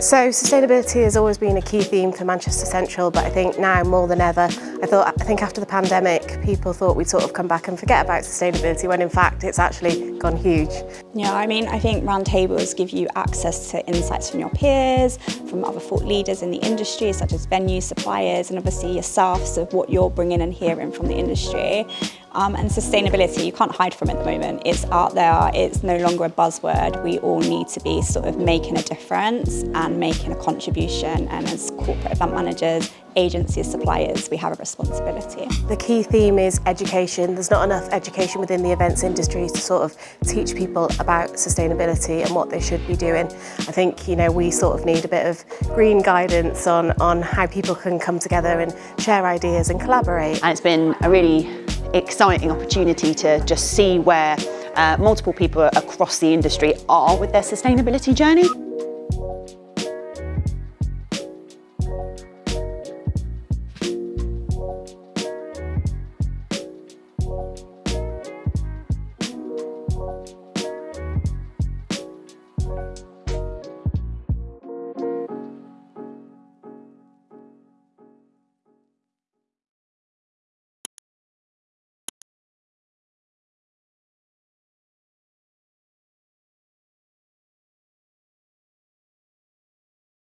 So sustainability has always been a key theme for Manchester Central, but I think now more than ever, I thought I think after the pandemic, people thought we'd sort of come back and forget about sustainability when in fact it's actually gone huge. Yeah, I mean, I think roundtables give you access to insights from your peers, from other thought leaders in the industry, such as venues, suppliers, and obviously yourselves of what you're bringing and hearing from the industry. Um, and sustainability, you can't hide from it at the moment. It's out there, it's no longer a buzzword. We all need to be sort of making a difference and making a contribution. And as corporate event managers, agencies, suppliers, we have a responsibility. The key theme is education. There's not enough education within the events industry to sort of teach people about sustainability and what they should be doing. I think, you know, we sort of need a bit of green guidance on, on how people can come together and share ideas and collaborate. And it's been a really exciting opportunity to just see where uh, multiple people across the industry are with their sustainability journey.